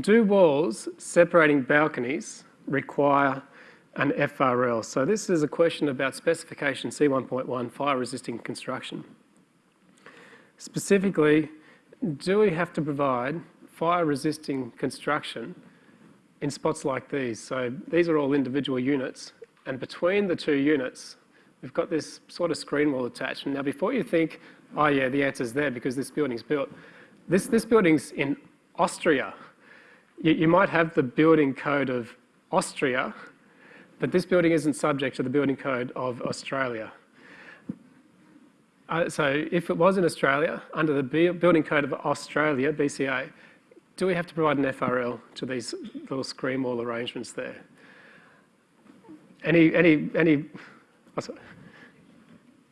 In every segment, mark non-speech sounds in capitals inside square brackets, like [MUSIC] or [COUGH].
do walls separating balconies require an FRL? So this is a question about specification C1.1, fire resisting construction. Specifically, do we have to provide fire resisting construction in spots like these? So these are all individual units and between the two units, we've got this sort of screen wall attached. Now before you think, oh yeah, the answer's there because this building's built, this, this building's in Austria. You, you might have the building code of Austria, but this building isn't subject to the building code of Australia. Uh, so if it was in Australia, under the building code of Australia, BCA, do we have to provide an FRL to these little screen wall arrangements there? Any, any, any,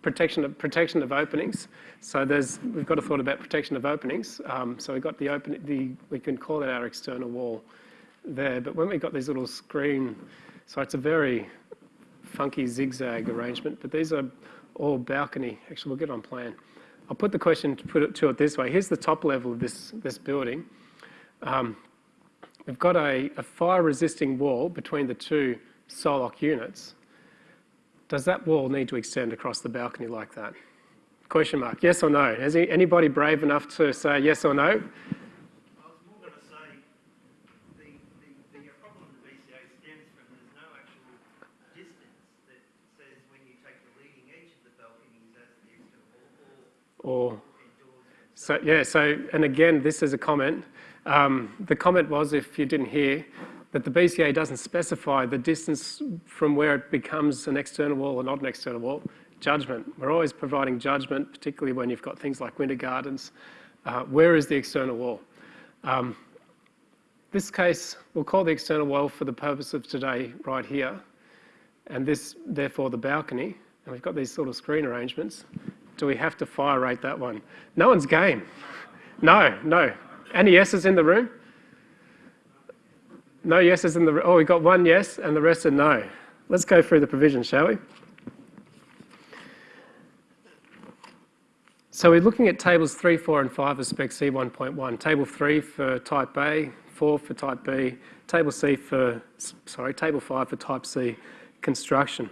protection of, protection of openings. So there's, we've got a thought about protection of openings. Um, so we've got the open, the, we can call it our external wall there. But when we've got these little screen, so it's a very funky zigzag arrangement, but these are all balcony. Actually, we'll get on plan. I'll put the question to put it to it this way. Here's the top level of this, this building. Um, we've got a, a fire-resisting wall between the two sole occ units. Does that wall need to extend across the balcony like that? Question mark, yes or no? Is anybody brave enough to say yes or no? I was going to say the problem with the BCA stands from there's no actual distance that says when you take the leading edge of the balconies as the wall. Or so yeah so and again this is a comment um, the comment was if you didn't hear that the BCA doesn't specify the distance from where it becomes an external wall or not an external wall. Judgment. We're always providing judgment, particularly when you've got things like winter gardens. Uh, where is the external wall? Um, this case, we'll call the external wall for the purpose of today right here, and this, therefore, the balcony. And we've got these sort of screen arrangements. Do we have to fire rate that one? No one's game. [LAUGHS] No, no. Any yeses in the room? No yeses in the, oh, we got one yes and the rest are no. Let's go through the provisions, shall we? So we're looking at tables 3, 4 and 5 of spec C 1.1. Table 3 for type A, 4 for type B, table C for, sorry, table 5 for type C construction.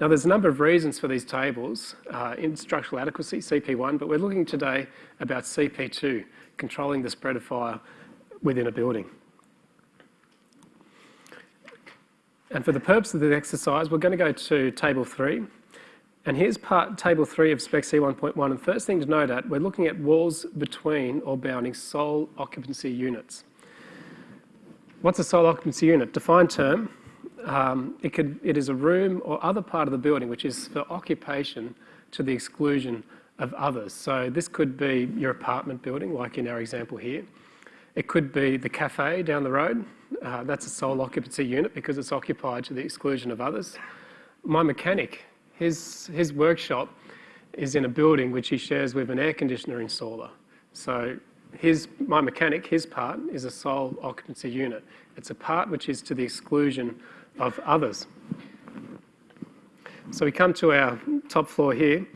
Now there's a number of reasons for these tables uh, in structural adequacy, CP1, but we're looking today about CP2, controlling the spread of fire within a building. And for the purpose of the exercise, we're going to go to table three. And here's part table three of spec C 1.1. And first thing to note at, we're looking at walls between or bounding sole occupancy units. What's a sole occupancy unit? Defined term. Um, it, could, it is a room or other part of the building which is for occupation to the exclusion of others. So this could be your apartment building, like in our example here. It could be the cafe down the road. Uh, that's a sole occupancy unit because it's occupied to the exclusion of others. My mechanic, his, his workshop is in a building which he shares with an air conditioner installer. So his, my mechanic, his part, is a sole occupancy unit. It's a part which is to the exclusion of others. So we come to our top floor here.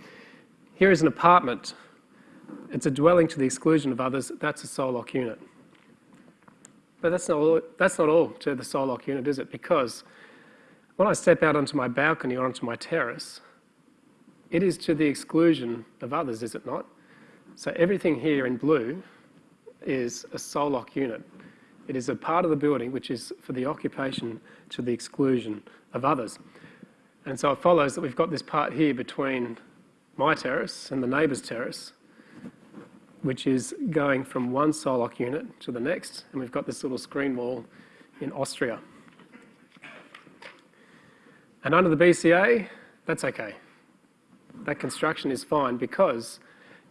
Here is an apartment. It's a dwelling to the exclusion of others. That's a sole occ unit. But that's not, all, that's not all to the sole occ unit, is it? Because when I step out onto my balcony or onto my terrace, it is to the exclusion of others, is it not? So everything here in blue is a sole occ unit. It is a part of the building which is for the occupation to the exclusion of others. And so it follows that we've got this part here between my terrace and the neighbour's terrace which is going from one sole occ unit to the next, and we've got this little screen wall in Austria. And under the BCA, that's okay. That construction is fine because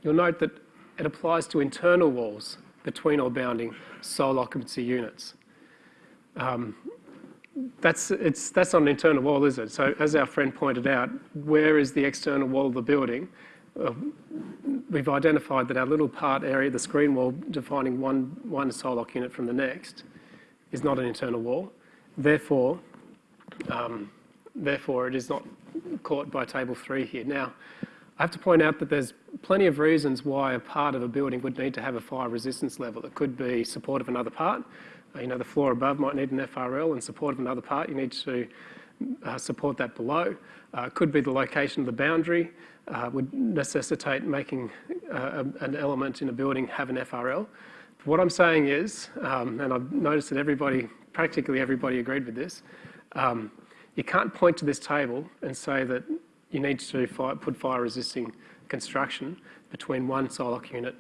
you'll note that it applies to internal walls between or bounding sole occupancy units. Um, that's, it's, that's not an internal wall, is it? So as our friend pointed out, where is the external wall of the building? Uh, we've identified that our little part area, the screen wall defining one, one sole occ unit from the next, is not an internal wall. Therefore, um, therefore it is not caught by table three here. Now, I have to point out that there's plenty of reasons why a part of a building would need to have a fire resistance level. It could be support of another part, You know, the floor above might need an FRL in support of another part. You need to uh, support that below. Uh, could be the location of the boundary, uh, would necessitate making uh, an element in a building have an FRL. What I'm saying is, um, and I've noticed that everybody, practically everybody agreed with this, um, you can't point to this table and say that you need to fire, put fire resisting construction between one sole occ unit